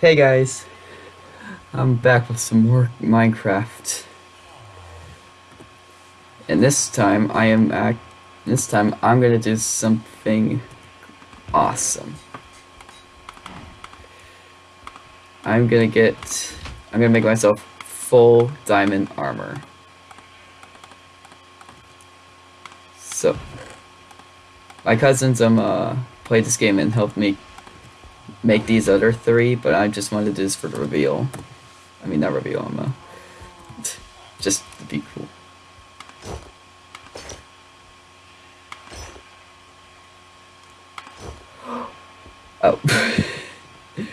Hey guys, I'm back with some more Minecraft. And this time I am act this time I'm gonna do something awesome. I'm gonna get I'm gonna make myself full diamond armor. So my cousins um uh played this game and helped me make these other three, but I just wanted to do this for the reveal. I mean, not reveal, I'm uh, just to be cool. Oh.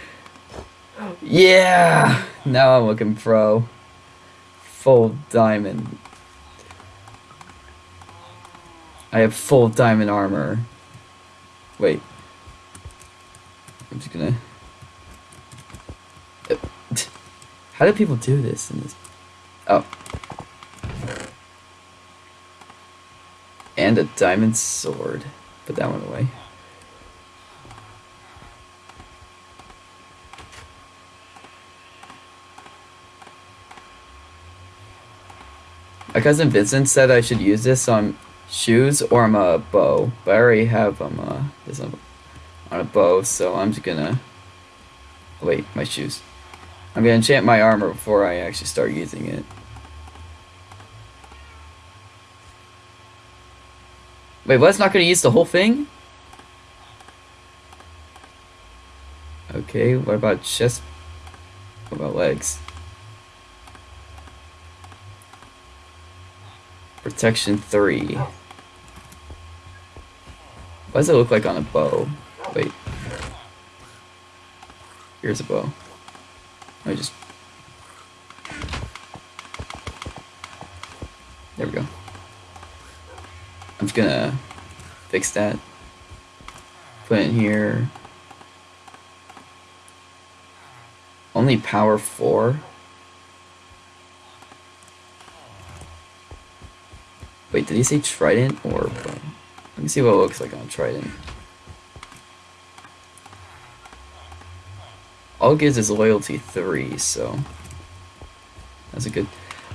yeah! Now I'm looking pro. Full diamond. I have full diamond armor. Wait. I'm just gonna... How do people do this in this? Oh. And a diamond sword. Put that one away. My cousin Vincent said I should use this on shoes or on a bow, but I already have um, uh, this on, on a bow, so I'm just gonna... Wait, my shoes. I'm gonna enchant my armor before I actually start using it. Wait, what's not gonna use the whole thing? Okay, what about chest? What about legs? Protection 3. What does it look like on a bow? Wait. Here's a bow. I just... There we go. I'm just gonna fix that. Put in here. Only power 4? Wait, did he say trident or? Let me see what it looks like on trident. All it gives is loyalty 3, so... That's a good...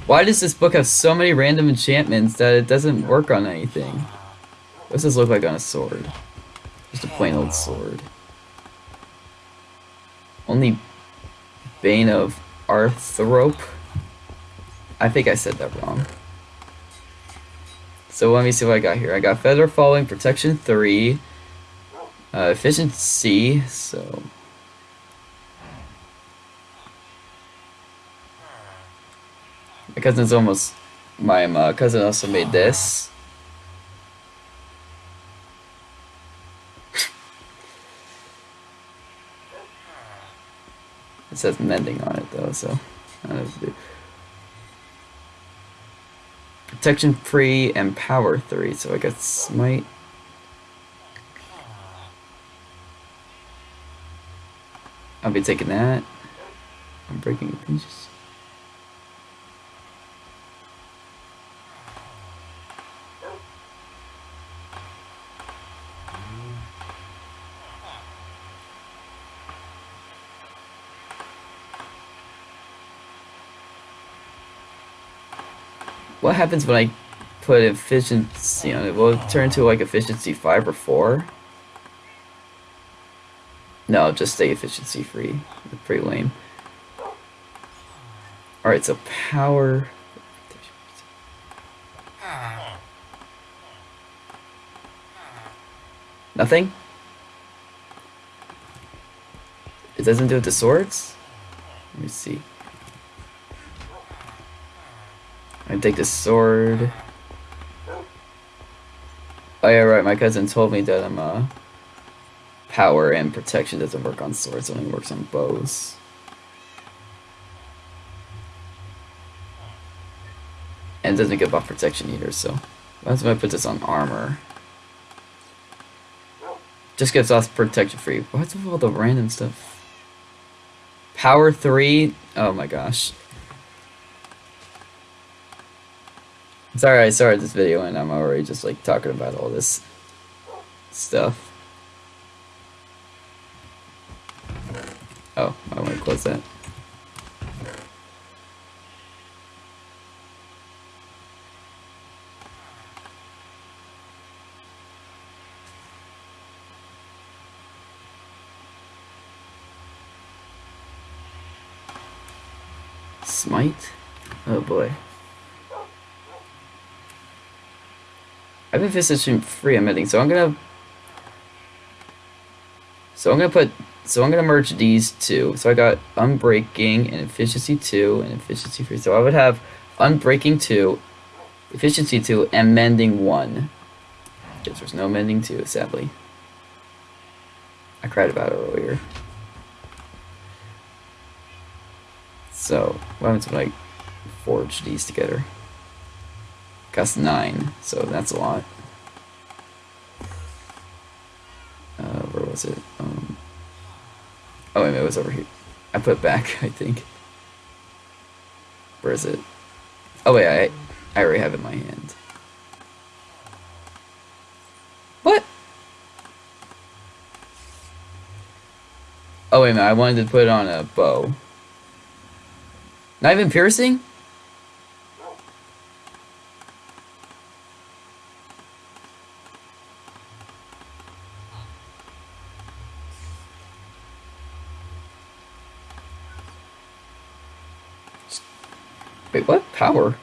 Why does this book have so many random enchantments that it doesn't work on anything? What does this look like on a sword? Just a plain old sword. Only Bane of Arthrope? I think I said that wrong. So let me see what I got here. I got Feather Falling, Protection 3, uh, Efficiency, so... cousin's almost... My uh, cousin also made this. it says mending on it though, so... Protection 3 and Power 3, so I got Smite. I'll be taking that. I'm breaking pinches. What happens when I put efficiency on it? Will it turn to like efficiency 5 or 4? No, just stay efficiency free. It's pretty lame. Alright, so power... Nothing? It doesn't do it to swords? Let me see. Take the sword. Oh yeah, right. My cousin told me that I'm um, uh, power and protection doesn't work on swords; only works on bows. And doesn't give off protection either. So that's why I put this on armor. Just gives off protection free. What's with all the random stuff? Power three. Oh my gosh. Sorry I started this video and I'm already just like talking about all this stuff. Oh, I'm gonna close that. Smite? Oh boy. I've been physician free emitting, so I'm gonna so I'm gonna put so I'm gonna merge these two. So I got unbreaking and efficiency two and efficiency three. So I would have unbreaking two, efficiency two, and mending one. Because there's no mending two, sadly. I cried about it earlier. So what happens when I forge these together? Costs nine, so that's a lot. Uh, where was it? Um, oh, wait, it was over here. I put back, I think. Where is it? Oh wait, I I already have it in my hand. What? Oh wait a minute, I wanted to put it on a bow. Not even piercing? Wait, what? Power?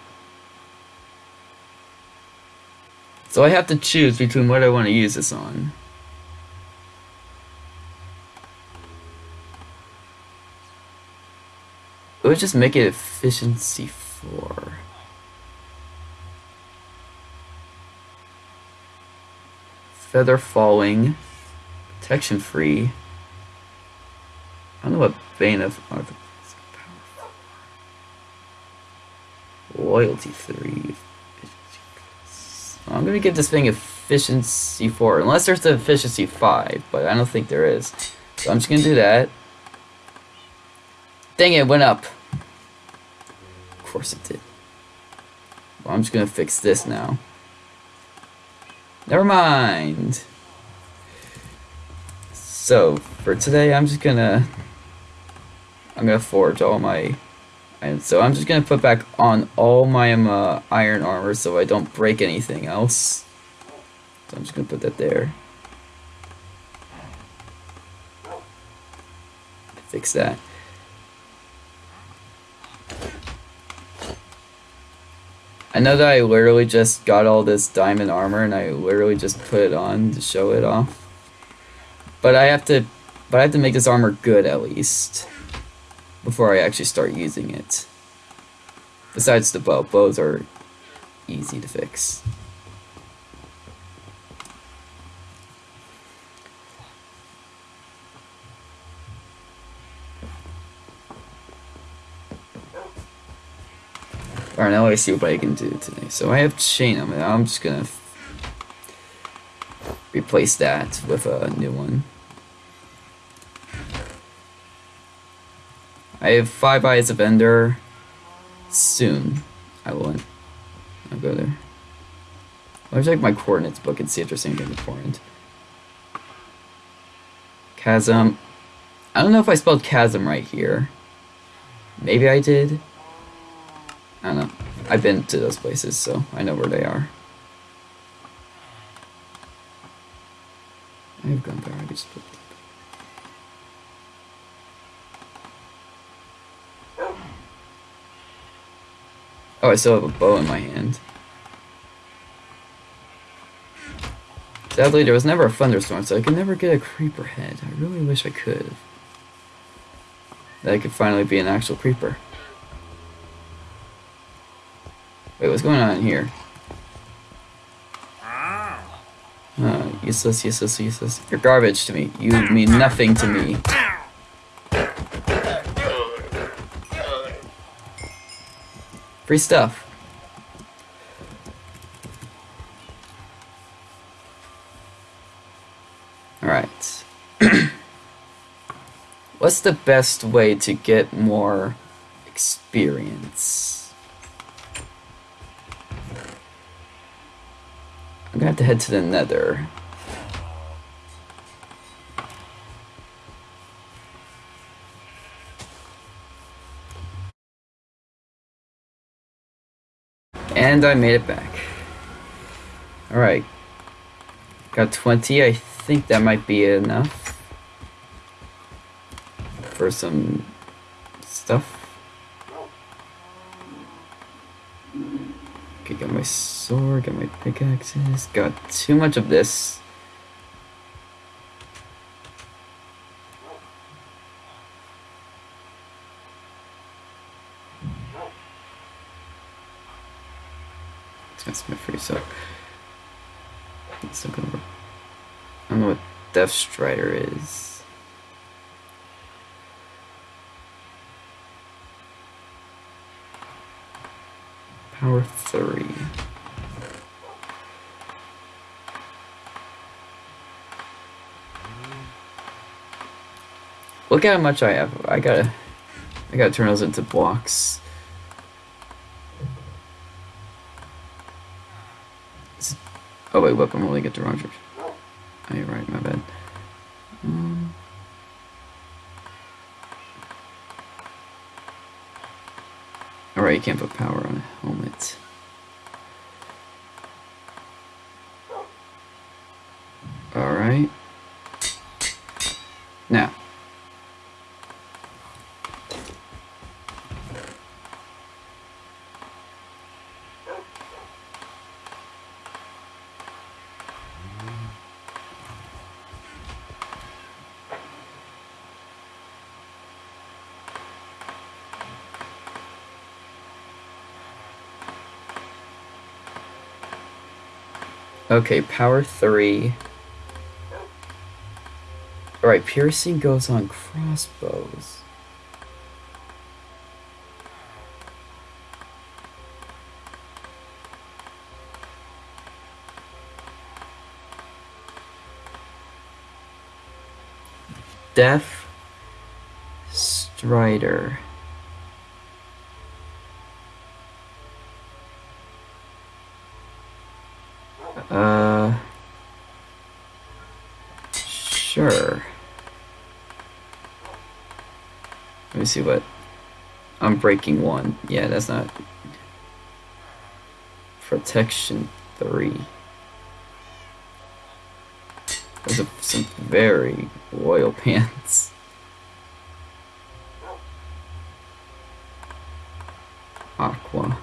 So I have to choose between what I want to use this on. Would just make it efficiency 4. Feather falling. Protection free. I don't know what Bane of. Loyalty 3. I'm gonna give this thing efficiency 4, unless there's the efficiency 5, but I don't think there is. So I'm just gonna do that. Dang it, it went up. Of course it did. Well, I'm just gonna fix this now. Never mind. So, for today, I'm just gonna... I'm gonna forge all my and so I'm just going to put back on all my um, uh, iron armor so I don't break anything else. So I'm just going to put that there. Fix that. I know that I literally just got all this diamond armor and I literally just put it on to show it off. But I have to but I have to make this armor good at least before I actually start using it. Besides the bow, bows are easy to fix. Alright, now I see what I can do today. So I have chain on. I'm just gonna replace that with a new one. I have five eyes of Ender. Soon, I will. I'll go there. I'll check my coordinates book and see if there's anything important. Chasm. I don't know if I spelled chasm right here. Maybe I did. I don't know. I've been to those places, so I know where they are. I have gunpowder. I just put Oh, I still have a bow in my hand. Sadly, there was never a thunderstorm, so I could never get a creeper head. I really wish I could. That I could finally be an actual creeper. Wait, what's going on here? Uh, useless, useless, useless. You're garbage to me. You mean nothing to me. Free stuff. Alright. What's the best way to get more experience? I'm gonna have to head to the nether. And I made it back. Alright. Got 20. I think that might be enough. For some stuff. Okay, got my sword, got my pickaxes. Got too much of this. It's gonna smith free, so it's not gonna work. I don't know what Strider is. Power three. Look at how much I have. I gotta, I gotta turn those into blocks. Oh wait, weapon only get to Roger. Oh, you're right. My bad. Um, Alright, you can't put power on a helmet. Alright. Now. Okay, power three. Alright, piercing goes on crossbows. Depth Strider. Uh, Let me see what. I'm breaking one. Yeah, that's not. Protection three. Those are some very royal pants. Aqua.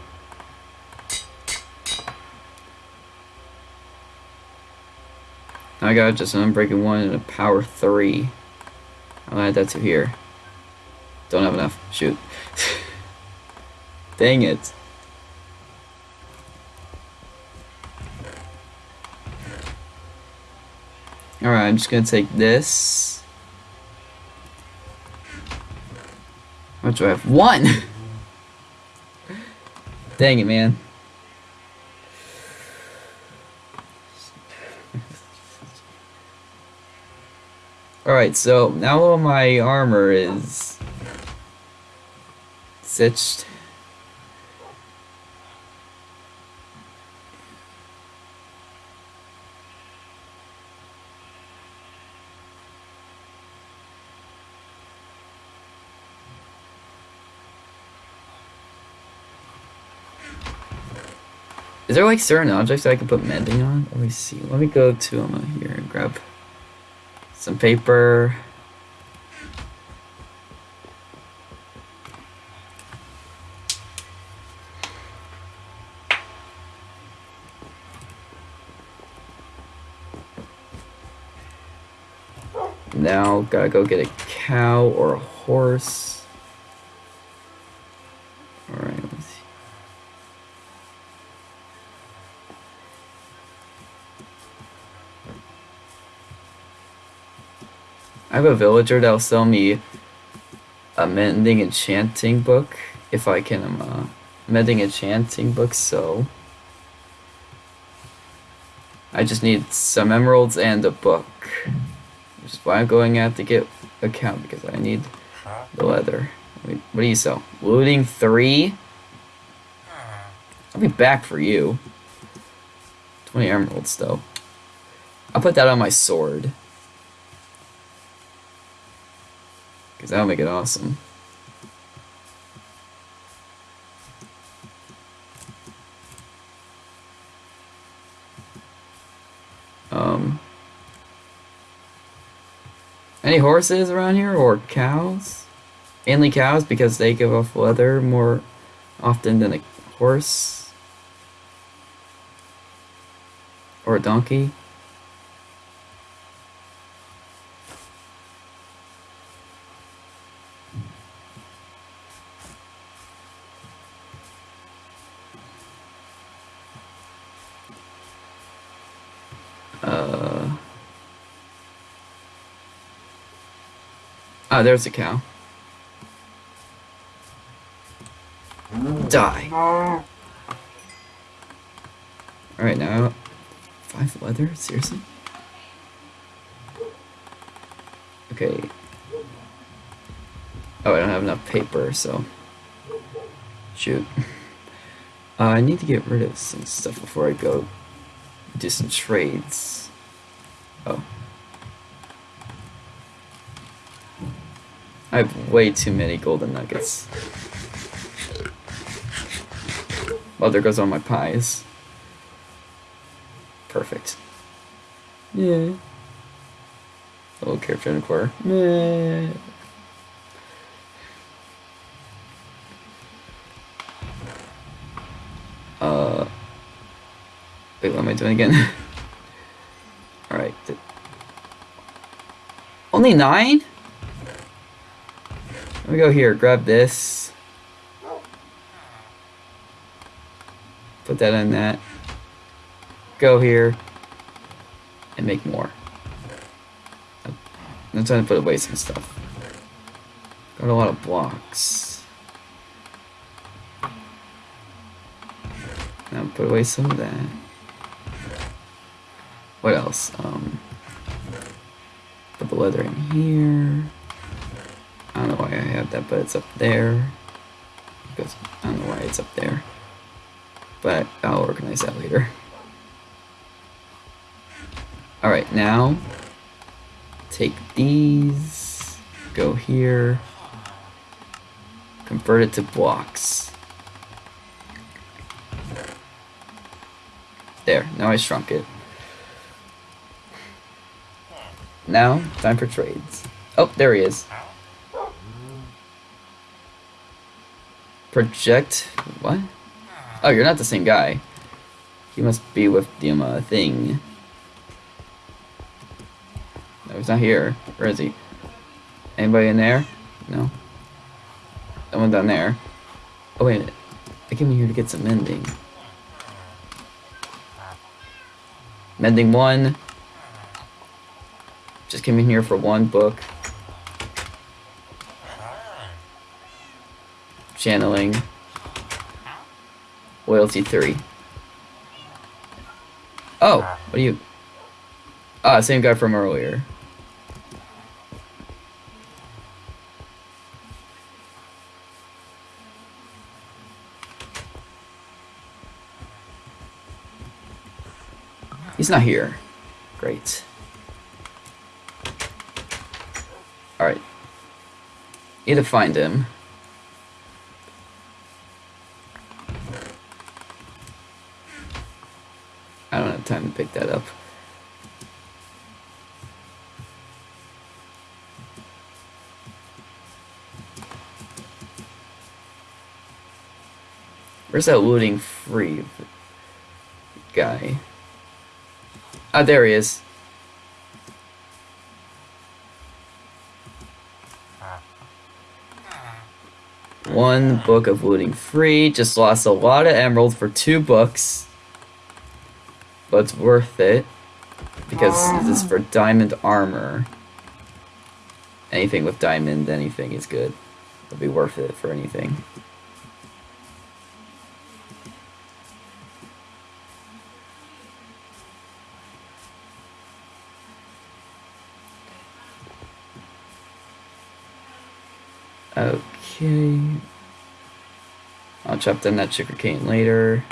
I got just an unbreaking one and a power three. I'll add that to here. Don't have enough. Shoot. Dang it. Alright, I'm just gonna take this. Much do I have? One! Dang it, man. Alright, so now all my armor is stitched. Is there like certain objects that I can put mending on? Let me see. Let me go to um, here and grab some paper. Now gotta go get a cow or a horse. Alright, let's see. I have a villager that'll sell me a mending enchanting book if I can um, uh, mending enchanting book so. I just need some emeralds and a book which is why I'm going out to get a cow because I need the leather. Wait, what do you sell? Looting three? I'll be back for you. 20 emeralds though. I'll put that on my sword Because that'll make it awesome. Um, any horses around here or cows? Mainly cows because they give off leather more often than a horse or a donkey. Oh, there's a cow. Die. Alright, now. Five leather? Seriously? Okay. Oh, I don't have enough paper, so. Shoot. Uh, I need to get rid of some stuff before I go do some trades. Oh. I have way too many golden nuggets. Well, there goes all my pies. Perfect. Yeah. Little character in the corner. Meh. Uh. Wait, what am I doing again? Alright. Only nine? Let me go here, grab this. Put that in that. Go here. And make more. I'm trying to put away some stuff. Got a lot of blocks. Now put away some of that. What else? Um, put the leather in here. I don't know why I have that, but it's up there. Because I don't know why it's up there. But I'll organize that later. Alright, now take these, go here, convert it to blocks. There, now I shrunk it. Now, time for trades. Oh, there he is. Project... what? Oh, you're not the same guy. He must be with the um, uh, thing. No, he's not here. Where is he? Anybody in there? No. Someone down there. Oh, wait. I came in here to get some mending. Mending one. Just came in here for one book. Channeling. Loyalty 3. Oh, what are you? Ah, same guy from earlier. He's not here. Great. Alright. Need to find him. Pick that up. Where's that looting free guy? Ah, there he is. One book of looting free. Just lost a lot of emeralds for two books. But it's worth it. Because this is for diamond armor. Anything with diamond, anything is good. It'll be worth it for anything. Okay. I'll chop down that sugarcane later.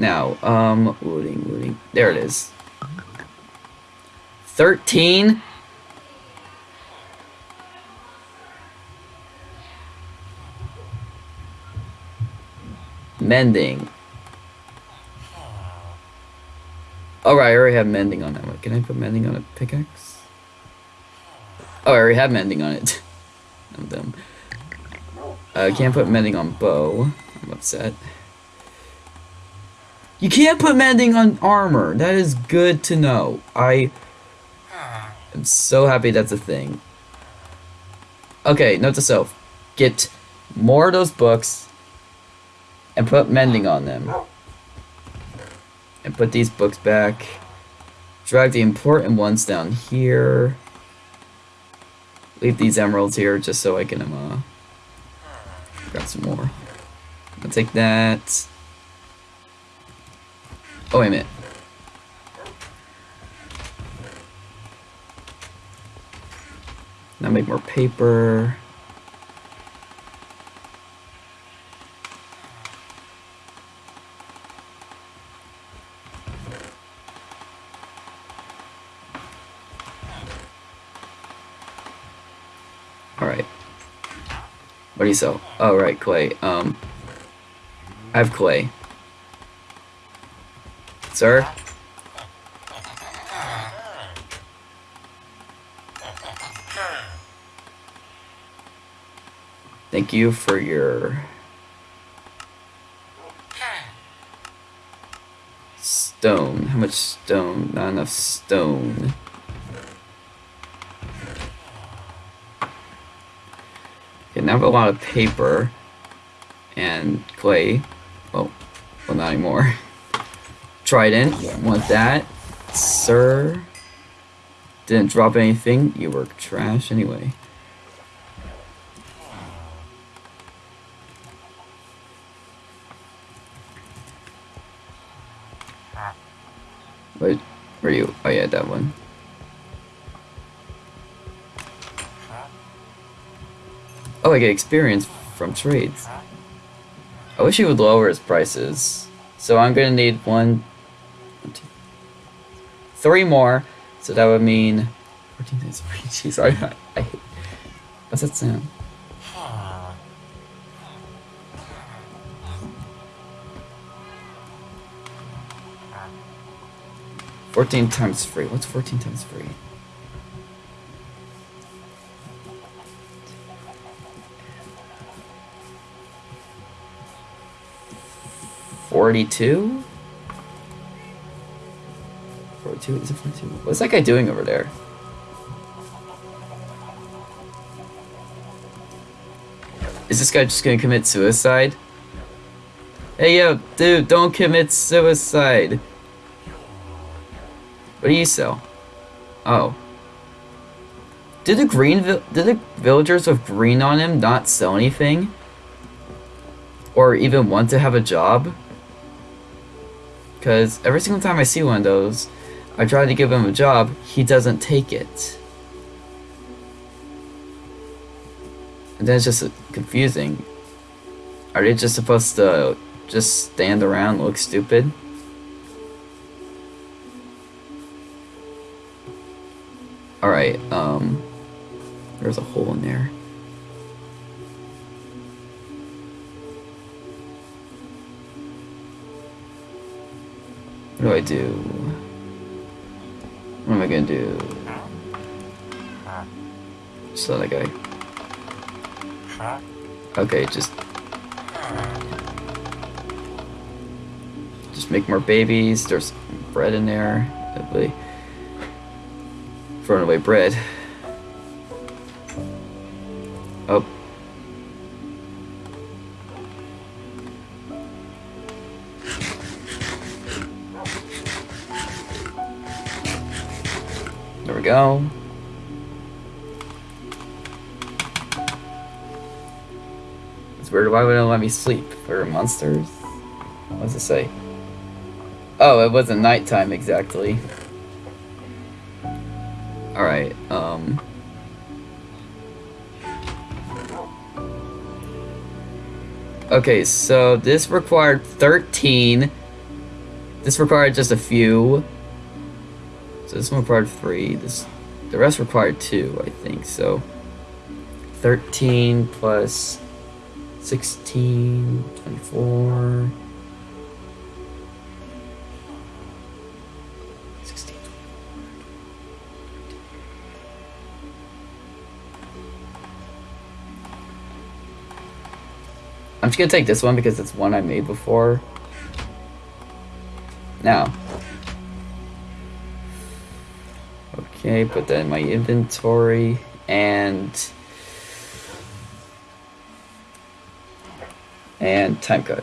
Now, um, looting, looting. There it is. 13? Mending. Oh, right, I already have mending on that one. Can I put mending on a pickaxe? Oh, I already have mending on it. I'm dumb. Uh, I can't put mending on bow. I'm upset. You can't put mending on armor. That is good to know. I am so happy that's a thing. Okay, note to self. Get more of those books and put mending on them. And put these books back. Drag the important ones down here. Leave these emeralds here just so I can uh, grab some more. I'll take that. Oh, wait a minute. Now make more paper. Alright. What do you sell? Oh, right, clay. Um, I have clay. Sir? Thank you for your stone. How much stone? Not enough stone. Okay, now I have a lot of paper and clay. Oh, well, not anymore. Trident, want that, sir? Didn't drop anything. You were trash anyway. Wait, where are you? Oh yeah, that one. Oh, I get experience from trades. I wish he would lower his prices. So I'm gonna need one, three more. So that would mean 14 times three. Jeez, I, I, I hate. What's that sound? Fourteen times three. What's fourteen times three? Forty-two. Forty-two. Is it forty-two? What's that guy doing over there? Is this guy just gonna commit suicide? Hey yo, dude, don't commit suicide. What do you sell? Oh. Did the green did the villagers with green on him not sell anything? Or even want to have a job? Because every single time I see one of those, I try to give him a job, he doesn't take it. And then it's just confusing. Are they just supposed to just stand around look stupid? Alright, um... There's a hole in there. What do I do? Gonna do? So that guy. Okay, just... Just make more babies. There's bread in there. Lovely. Throwing away bread. Oh. Go. It's weird. Why would it let me sleep? For monsters? What does it say? Oh, it wasn't nighttime exactly. Alright, um... Okay, so this required 13. This required just a few. So this one required three. This, the rest required two, I think. So 13 plus 16, 24. 16. I'm just gonna take this one because it's one I made before. Now. Okay, put that in my inventory and and time cut.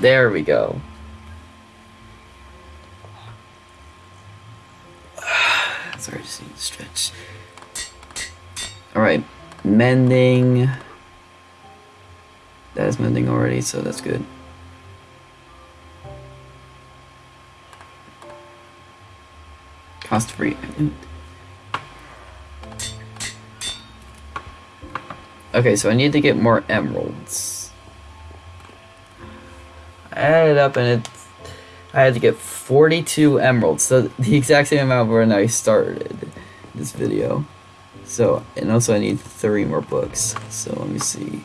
There we go. Sorry, just need to stretch. Alright, mending. That is mending already, so that's good. Cost free. Okay, so I need to get more emeralds. Added up and it I had to get 42 emeralds, so the exact same amount when I started this video. So, and also I need three more books. So let me see.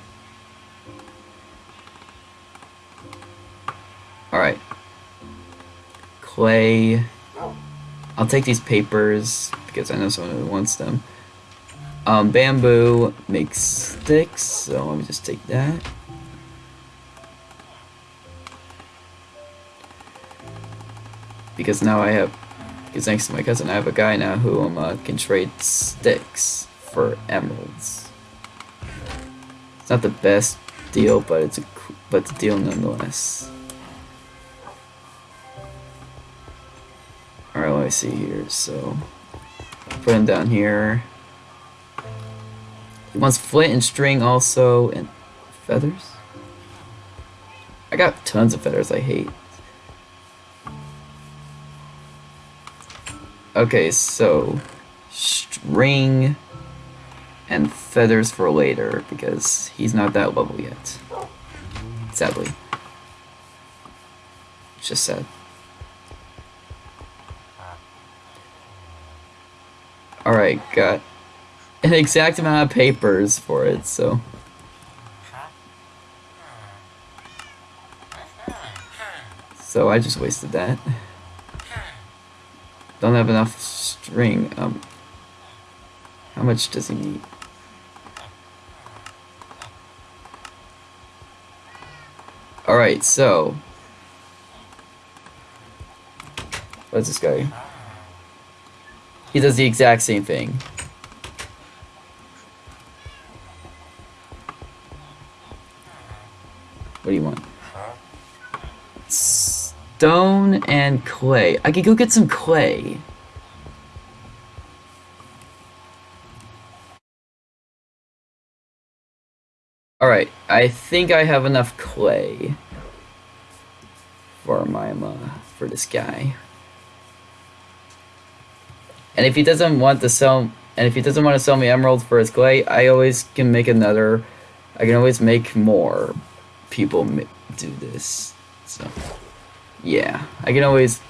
Alright. Clay. I'll take these papers because I know someone who wants them. Um, bamboo makes sticks, so let me just take that. Because now I have, because thanks to my cousin, I have a guy now who um, uh, can trade sticks for emeralds. It's not the best deal, but it's a but a deal nonetheless. All right, let me see here. So put him down here. He wants flint and string also, and feathers. I got tons of feathers I hate. Okay, so string and feathers for later because he's not that level yet. Sadly. It's just sad. Alright, got an exact amount of papers for it, so. So I just wasted that. Don't have enough string. Um, how much does he need? Alright, so. What's this guy? He does the exact same thing. What do you want? Stone and clay. I could go get some clay. Alright, I think I have enough clay for my uh, for this guy. And if he doesn't want to sell and if he doesn't want to sell me emeralds for his clay, I always can make another I can always make more people do this. So yeah, I can always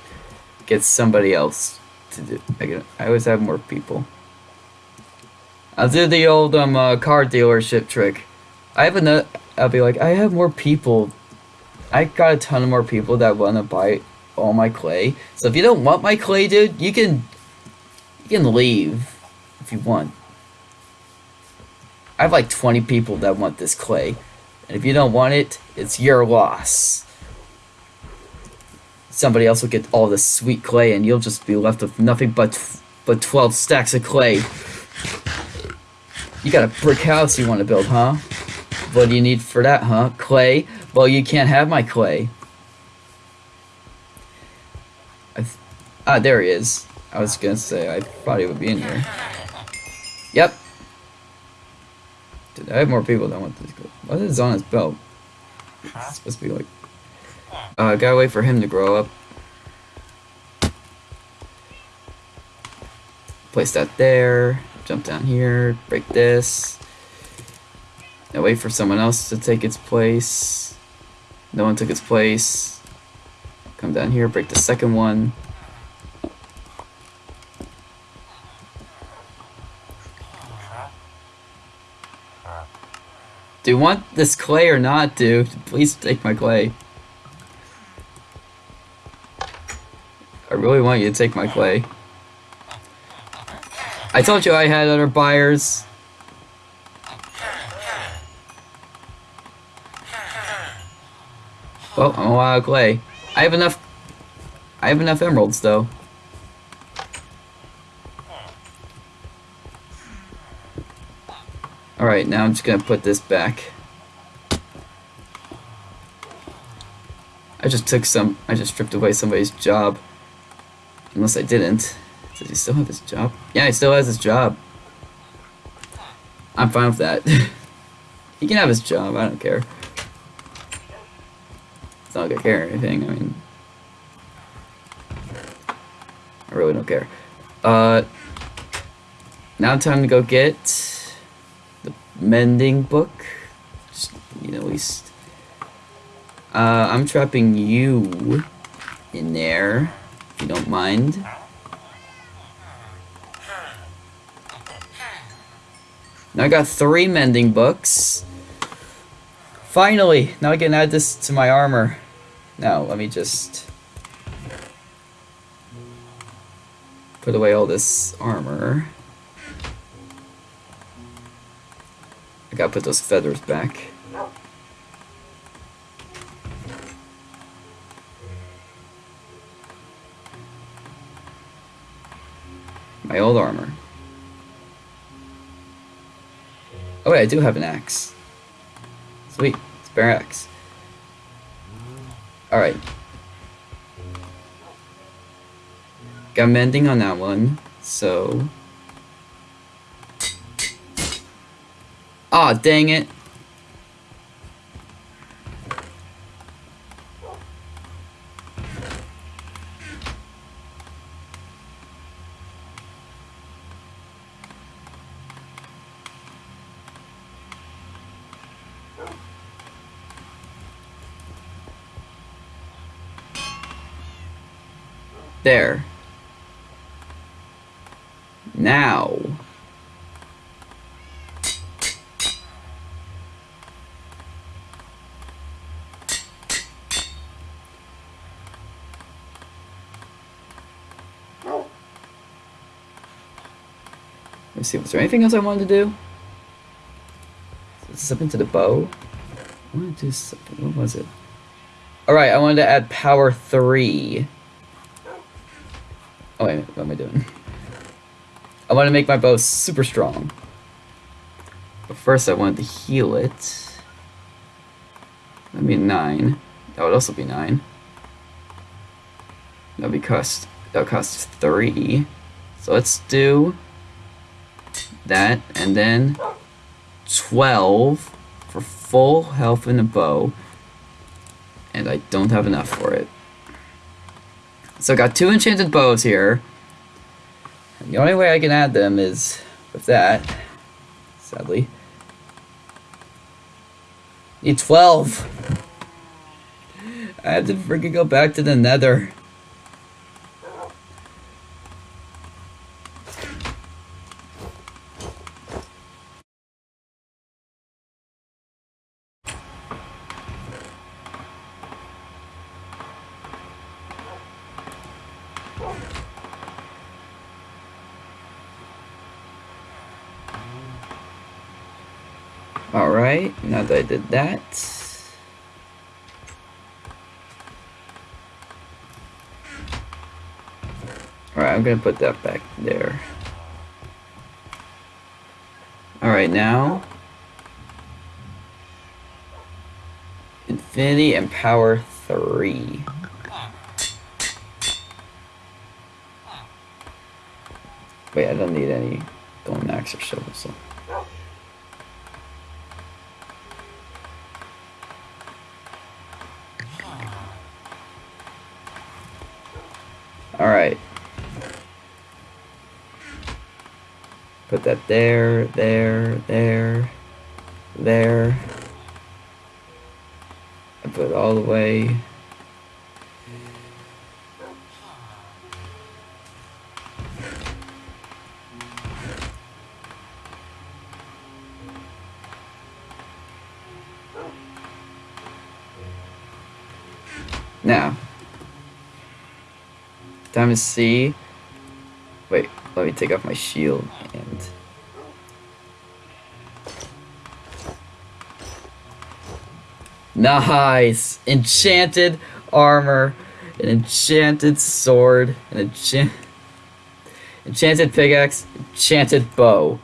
get somebody else to do. I can. I always have more people. I'll do the old um uh, car dealership trick. I have another. I'll be like, I have more people. I got a ton of more people that want to buy all my clay. So if you don't want my clay, dude, you can. You can leave if you want. I have like 20 people that want this clay. And if you don't want it, it's your loss somebody else will get all the sweet clay and you'll just be left with nothing but but 12 stacks of clay. You got a brick house you want to build, huh? What do you need for that, huh? Clay? Well, you can't have my clay. ah, there he is. I was gonna say, I thought he would be in here. Yep. Dude, I have more people that want this. What is on his belt? It's supposed to be like uh, gotta wait for him to grow up. Place that there. Jump down here. Break this. Now wait for someone else to take its place. No one took its place. Come down here, break the second one. Do you want this clay or not, dude? Please take my clay. I really want you to take my clay. I told you I had other buyers. Well, I'm a lot of clay. I have enough. I have enough emeralds, though. Alright, now I'm just gonna put this back. I just took some, I just stripped away somebody's job. Unless I didn't. Does he still have his job? Yeah, he still has his job. I'm fine with that. he can have his job, I don't care. It's not like I care or anything, I mean... I really don't care. Uh... Now time to go get the mending book. Just, you know, at least. Uh, I'm trapping you in there, you don't mind. Now I got three mending books. Finally! Now I can add this to my armor. Now, let me just... Put away all this armor. I gotta put those feathers back. My old armor. Oh wait, I do have an axe. Sweet, spare axe. Alright. Got mending on that one, so Aw, oh, dang it. There. Now. me see, was there anything else I wanted to do? Something to the bow? I wanted to do something, what was it? Alright, I wanted to add power 3. Wait, what am I doing? I want to make my bow super strong. But first I wanted to heal it. That'd be 9. That would also be 9. That'd be cost, that would cost 3. So let's do that, and then 12 for full health in the bow. And I don't have enough for it. So I got two enchanted bows here. And the only way I can add them is with that, sadly. Need 12. I had to freaking go back to the nether. Alright, now that I did that. Alright, I'm gonna put that back there. Alright, now. Infinity and Power 3. Wait, I don't need any golden axe or shovel, so. Alright. Put that there, there, there, there. I put it all the way. Now, time to see. Wait, let me take off my shield and. Nice! Enchanted armor, an enchanted sword, an enchant enchanted pickaxe, enchanted bow.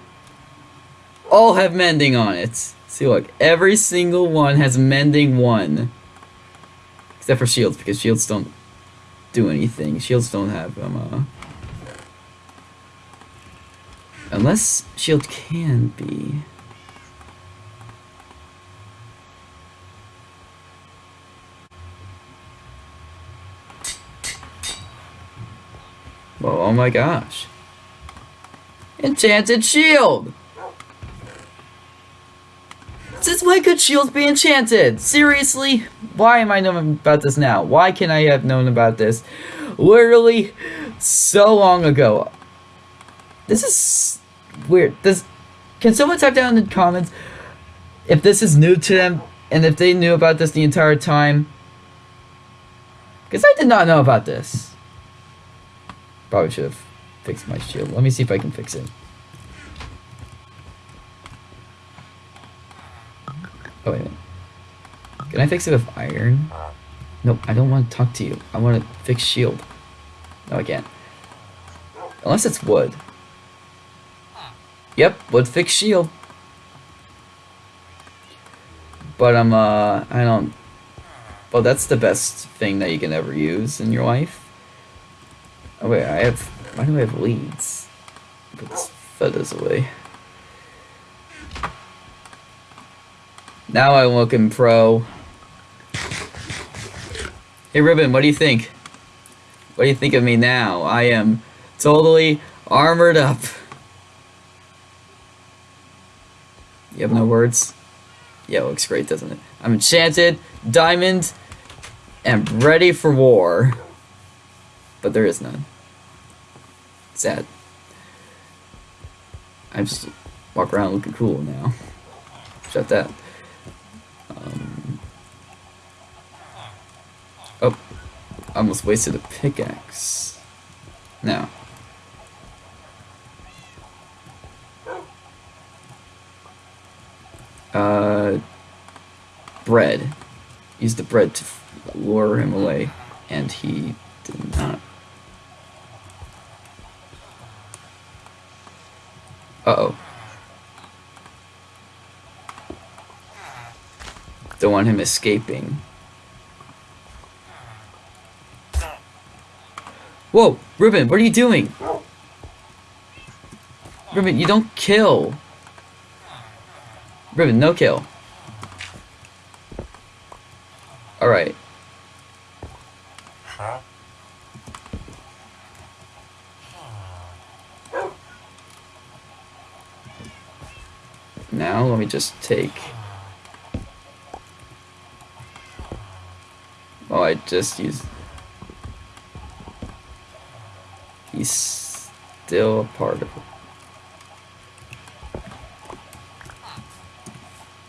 All have mending on it. See, look, every single one has mending one. Except for shields, because shields don't do anything. Shields don't have um, uh... Unless shield can be. My gosh. Enchanted shield! Since when could shields be enchanted? Seriously? Why am I knowing about this now? Why can I have known about this literally so long ago? This is weird. This can someone type down in the comments if this is new to them and if they knew about this the entire time? Because I did not know about this. Probably should have fixed my shield. Let me see if I can fix it. Oh, wait. Can I fix it with iron? Nope, I don't want to talk to you. I want to fix shield. No, I can't. Unless it's wood. Yep, wood fix shield. But I'm, uh, I don't... Well, that's the best thing that you can ever use in your life. Oh wait, I have... Why do I have leads? Put this feathers away. Now I'm looking pro. Hey Ribbon, what do you think? What do you think of me now? I am totally armored up. You have no words? Yeah, looks great, doesn't it? I'm enchanted, diamond, and ready for war. But there is none. Sad. I just walk around looking cool now. Shut that. Um, oh, I almost wasted a pickaxe. Now. Uh, bread. Use the bread to lure him away, and he did not. Uh-oh. Don't want him escaping. Whoa, Ruben, what are you doing? Ruben, you don't kill. Ruben, no kill. Alright. Now, let me just take... Oh, I just used... He's still a part of it.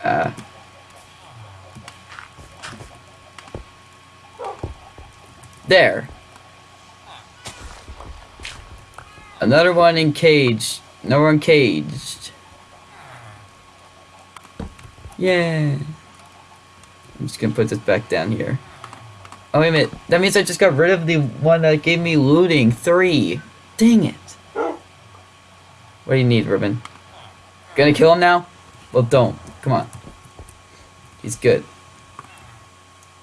Ah. There. Another one in cage. No one caged. Yeah. I'm just gonna put this back down here. Oh, wait a minute. That means I just got rid of the one that gave me looting. Three. Dang it. What do you need, Ruben? Gonna kill him now? Well, don't. Come on. He's good.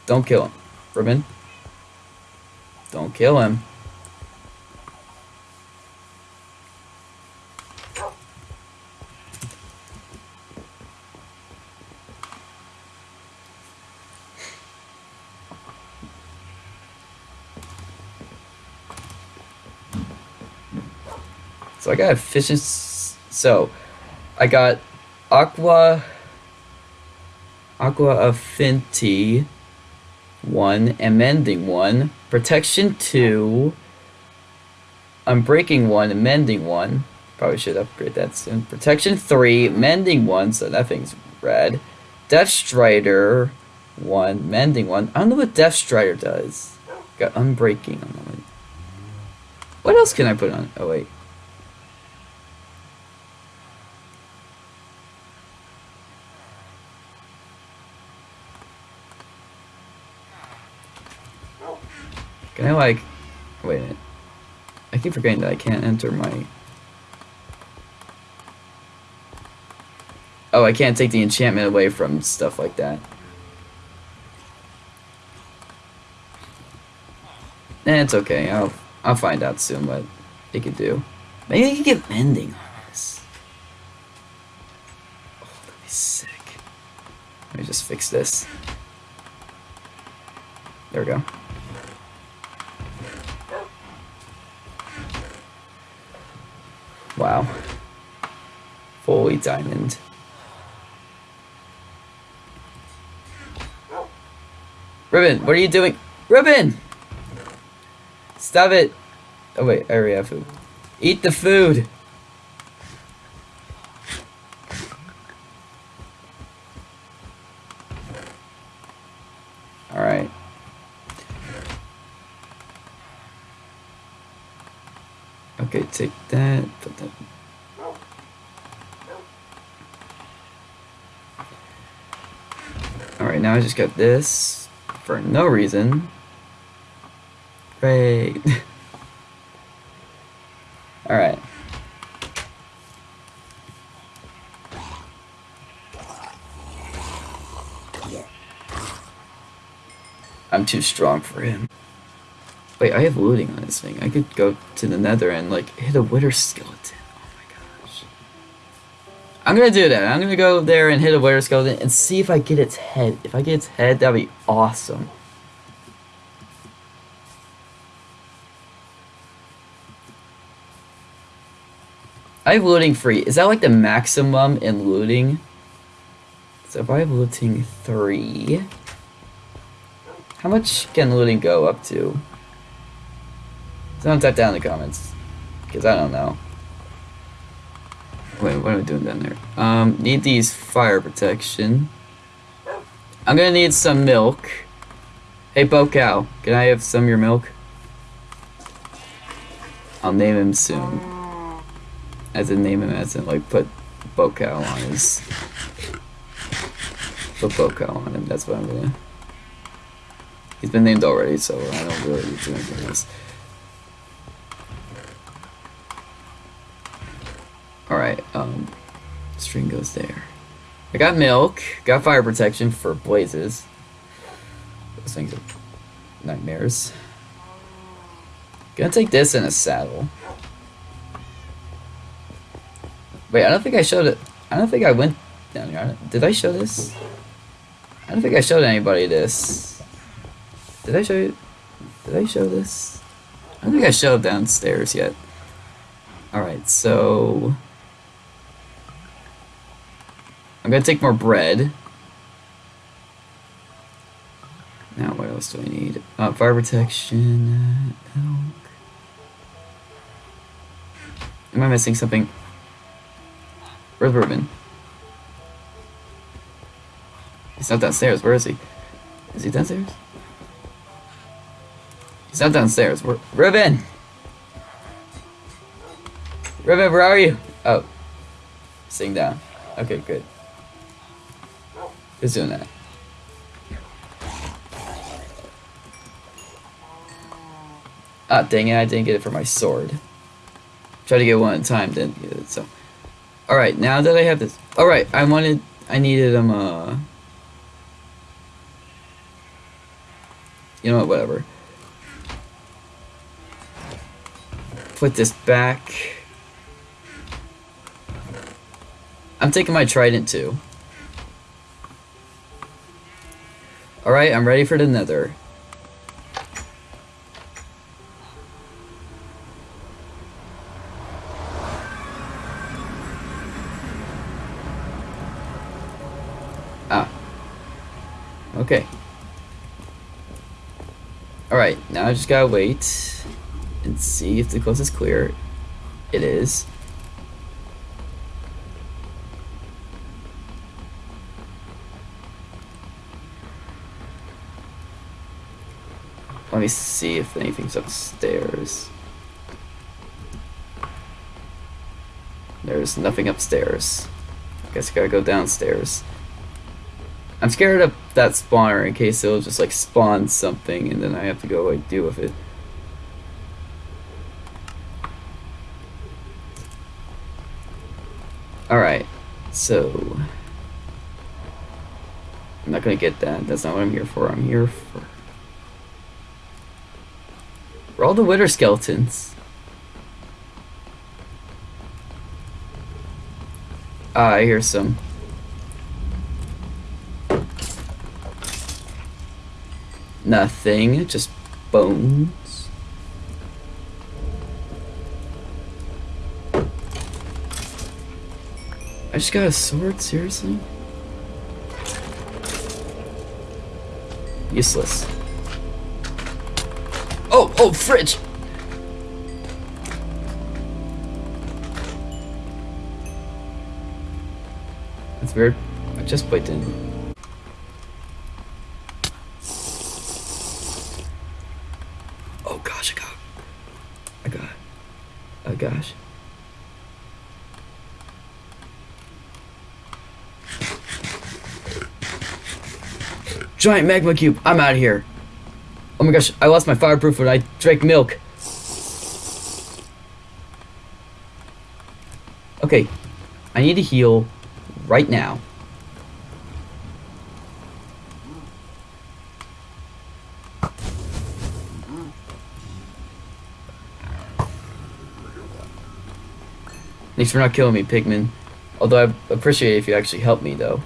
Don't kill him. Ruben. Don't kill him. Got efficiency So, I got Aqua Aqua Affinity 1 amending 1, Protection 2, Unbreaking 1 amending 1. Probably should upgrade that soon. Protection 3, Mending 1, so that thing's red. Depth Strider 1, Mending 1. I don't know what Depth Strider does. Got Unbreaking on one. What else can I put on? Oh, wait. Can I like, wait a minute. I keep forgetting that I can't enter my. Oh, I can't take the enchantment away from stuff like that. Eh, it's okay. I'll I'll find out soon what it could do. Maybe I can get mending on this. Oh, that'd be sick. Let me just fix this. There we go. Wow. Fully diamond. Ribbon, what are you doing? Ribbon! Stop it! Oh wait, I already have food. Eat the food! Alright. Okay, take that, put that. Alright, now I just got this for no reason. Great. Alright. I'm too strong for him. Wait, I have looting on this thing. I could go to the nether and like hit a wither skeleton. I'm gonna do that. I'm gonna go there and hit a wither skeleton and see if I get its head. If I get its head, that'd be awesome. I have looting free. Is that like the maximum in looting? So if I have looting three, how much can looting go up to? Someone type down in the comments, because I don't know. Wait, what am I doing down there? Um, need these fire protection. I'm gonna need some milk. Hey, Bo Cow, can I have some of your milk? I'll name him soon. As in name him as in like put Bo Cow on his... Put Bo Cow on him, that's what I'm gonna... He's been named already, so I don't really need to anything else. Alright, um, string goes there. I got milk, got fire protection for blazes. Those things are nightmares. Gonna take this in a saddle. Wait, I don't think I showed it. I don't think I went down here. Did I show this? I don't think I showed anybody this. Did I show you? Did I show this? I don't think I showed downstairs yet. Alright, so... I'm gonna take more bread. Now, what else do I need? Uh, fire protection, uh. Am I missing something? Where's Ruben? He's not downstairs. Where is he? Is he downstairs? He's not downstairs. Where? Ruben, where are you? Oh. Sitting down. Okay, good. Who's doing that? Ah, dang it, I didn't get it for my sword. Try to get one at a time, didn't get it, so. Alright, now that I have this. Alright, I wanted. I needed um, uh. You know what, whatever. Put this back. I'm taking my trident too. Alright, I'm ready for the nether. Ah. Okay. Alright, now I just gotta wait and see if the coast is clear. It is. Let me see if anything's upstairs. There's nothing upstairs. I guess I gotta go downstairs. I'm scared of that spawner in case it'll just like spawn something and then I have to go like deal with it. Alright, so I'm not gonna get that. That's not what I'm here for. I'm here for for all the wither skeletons. Ah, I hear some. Nothing, just bones. I just got a sword, seriously? Useless. Oh, oh, fridge! That's weird. I just put in. Oh gosh, I got. I got. Oh gosh. Giant magma cube. I'm out of here. My gosh, I lost my fireproof when I drank milk. Okay, I need to heal right now. Thanks for not killing me, Pigman. Although I appreciate if you actually help me, though.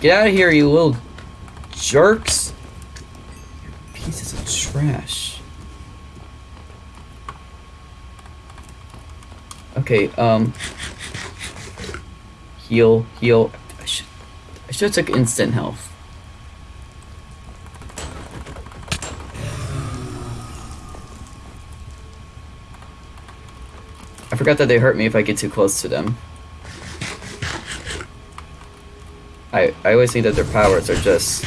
Get out of here, you little jerks. Pieces of trash. Okay, um... Heal, heal. I should, I should have took instant health. I forgot that they hurt me if I get too close to them. I, I always think that their powers are just...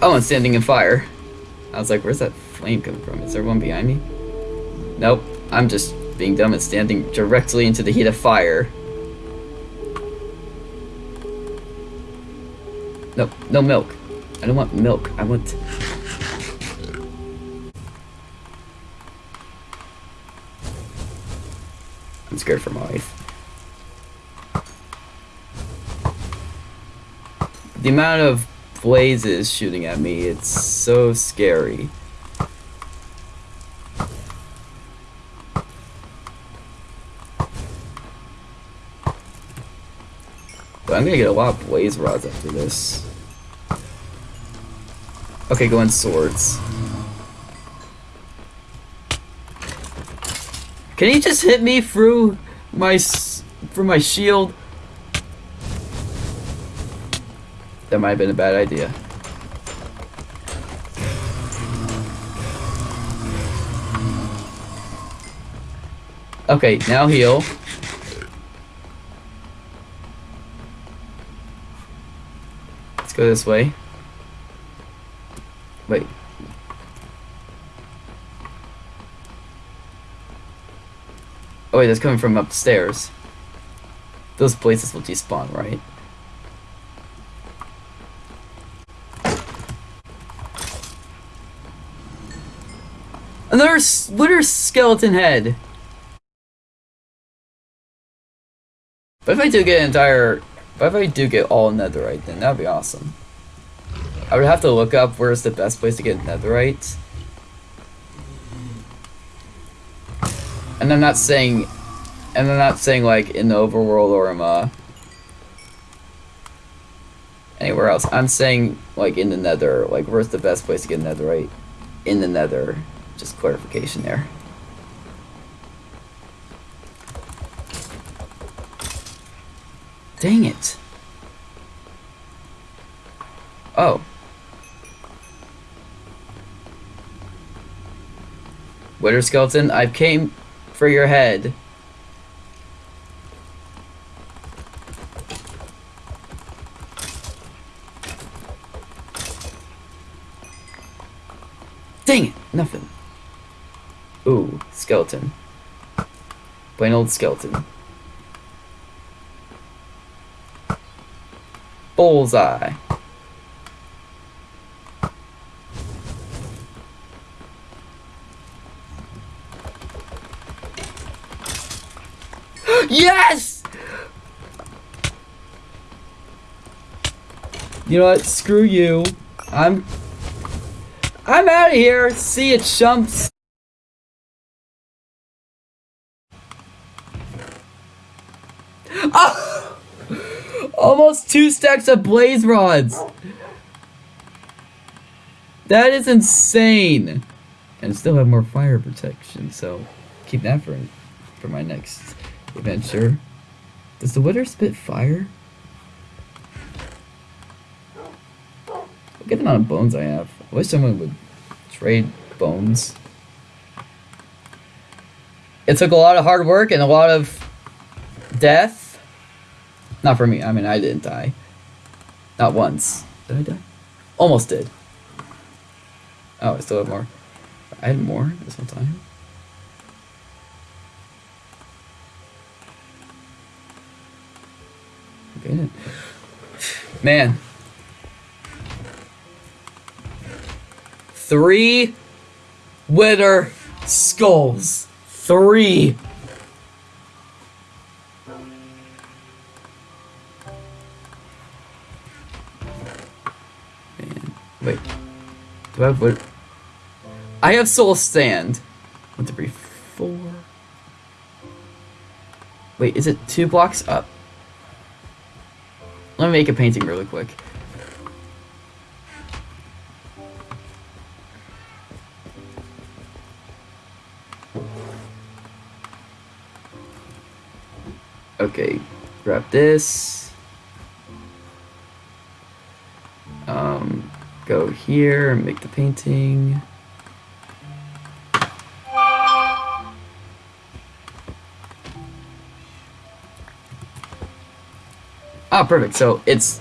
Oh, and standing in fire. I was like, where's that flame coming from? Is there one behind me? Nope. I'm just being dumb and standing directly into the heat of fire. No, no milk. I don't want milk. I want... scared for my life. The amount of blazes shooting at me, it's so scary. But I'm gonna get a lot of blaze rods after this. Okay, go in swords. Can he just hit me through my through my shield? That might have been a bad idea. Okay, now heal. Let's go this way. Wait. Oh wait, that's coming from upstairs. Those places will despawn, right? Another wither skeleton head! But if I do get entire... But if I do get all netherite, then that'd be awesome. I would have to look up where's the best place to get netherite. And I'm not saying... And I'm not saying, like, in the overworld or um, uh, anywhere else. I'm saying like in the nether. Like where's the best place to get netherite? In the nether. Just clarification there. Dang it. Oh. Wither skeleton, I came for your head. Dang it! Nothing. Ooh, skeleton. Plain old skeleton. Bullseye. Yes! You know what? Screw you. I'm I'm out of here. See you, chumps. Oh! Almost two stacks of blaze rods. That is insane. And still have more fire protection, so keep that for for my next adventure. Does the wither spit fire? Look at the amount of bones I have. I wish someone would trade bones. It took a lot of hard work and a lot of death. Not for me. I mean, I didn't die. Not once. Did I die? Almost did. Oh, I still have more. I had more this one time. Man, Three wither skulls. Three. Man, wait. Do I have what? I have soul sand. One, two, three, four. Wait, is it two blocks up? Let me make a painting really quick. Okay, grab this. Um, go here and make the painting. Ah, perfect. So it's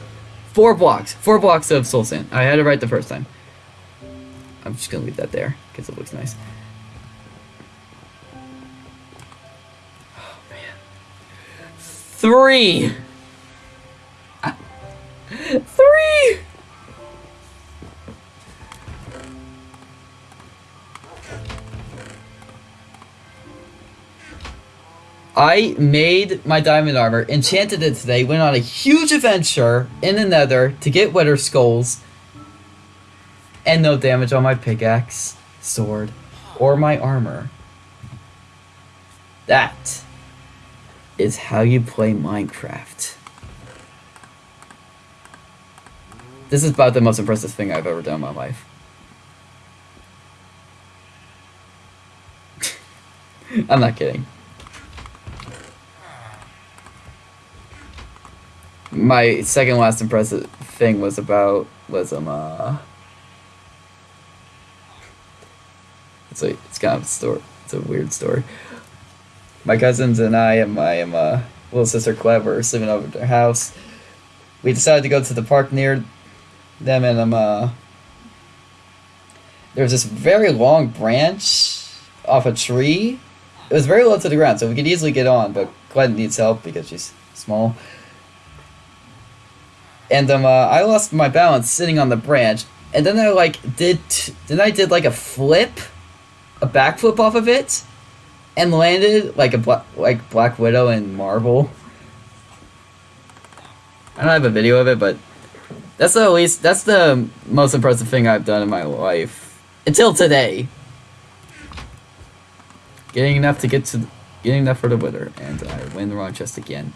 four blocks. Four blocks of soul sand. I had it right the first time. I'm just gonna leave that there because it looks nice. Three. Three. I made my diamond armor, enchanted it today, went on a huge adventure in the nether to get wither skulls, and no damage on my pickaxe, sword, or my armor. That is how you play Minecraft. This is about the most impressive thing I've ever done in my life. I'm not kidding. My second last impressive thing was about was um uh it's a it's kind of a story it's a weird story my cousins and I and my and my little sister clever sleeping over at their house. We decided to go to the park near them, and um, uh, there was this very long branch off a tree. It was very low to the ground, so we could easily get on, but Glenn needs help because she's small. And um, uh, I lost my balance sitting on the branch, and then I like did then I did like a flip, a backflip off of it, and landed like a black like Black Widow in Marvel. I don't have a video of it, but that's the least that's the most impressive thing I've done in my life until today. Getting enough to get to getting enough for the Wither, and I win the wrong chest again.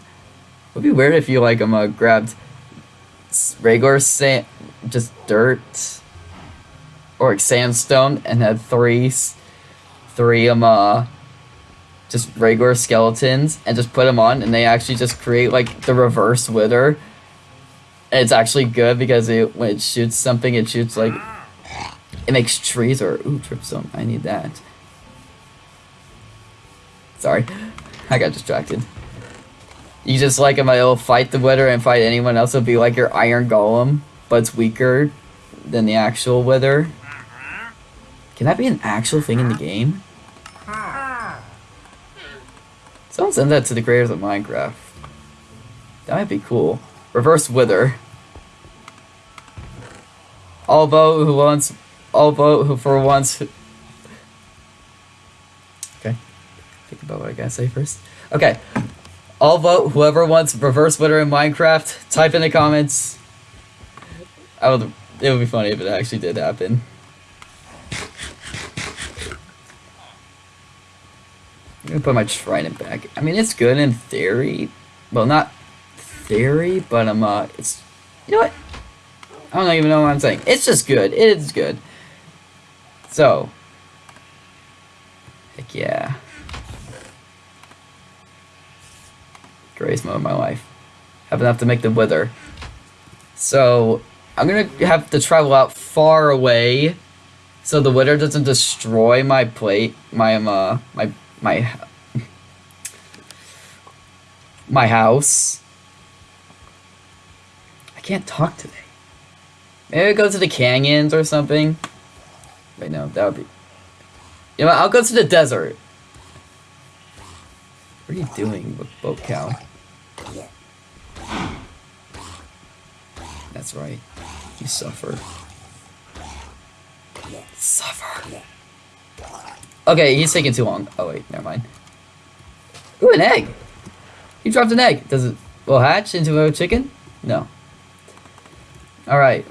Would be weird if you like um uh, grabbed regular sand, just dirt, or like sandstone, and had three, three um uh, just regular skeletons, and just put them on, and they actually just create like the reverse wither. And it's actually good because it when it shoots something, it shoots like it makes trees or ooh dripstone. I need that. Sorry, I got distracted. You just like him, it'll fight the wither and fight anyone else. It'll be like your iron golem, but it's weaker than the actual wither. Can that be an actual thing in the game? Someone send that to the creators of Minecraft. That might be cool. Reverse wither. All vote who wants. All vote who for once. Okay. Think about what I gotta say first. Okay. I'll vote whoever wants reverse wither in Minecraft. Type in the comments. I would. It would be funny if it actually did happen. I'm gonna put my trident back. I mean, it's good in theory. Well, not theory, but um, uh, it's. You know what? I don't even know what I'm saying. It's just good. It is good. So. Heck yeah. Moment of my life. Have enough to make the wither. So, I'm gonna have to travel out far away so the wither doesn't destroy my plate, my, um, uh, my, my, my house. I can't talk today. Maybe go to the canyons or something. Wait, no, that would be. You know, I'll go to the desert. What are you doing with boat cow? That's right. You suffer. Suffer. Okay, he's taking too long. Oh wait, never mind. Ooh, an egg. He dropped an egg. Does it will hatch into a chicken? No. All right.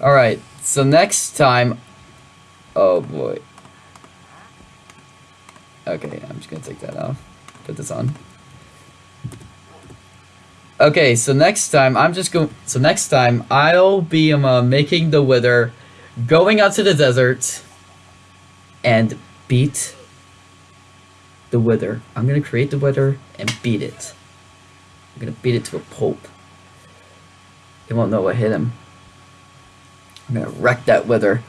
All right. So next time. Oh boy. Okay, I'm just gonna take that off. Put this on. Okay, so next time I'm just going. So next time I'll be um, uh, making the wither, going out to the desert, and beat the wither. I'm gonna create the wither and beat it. I'm gonna beat it to a pulp. He won't know what hit him. I'm gonna wreck that wither.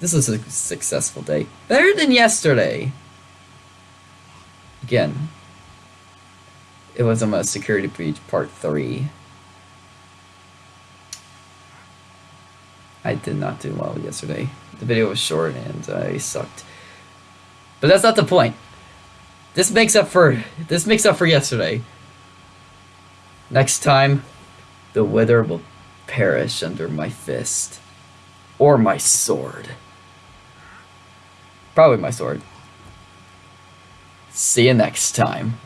This was a successful day. Better than yesterday. Again, it was on a security breach part three. I did not do well yesterday. The video was short and I sucked. But that's not the point. This makes up for this makes up for yesterday. Next time, the wither will perish under my fist. Or my sword. Probably my sword. See you next time.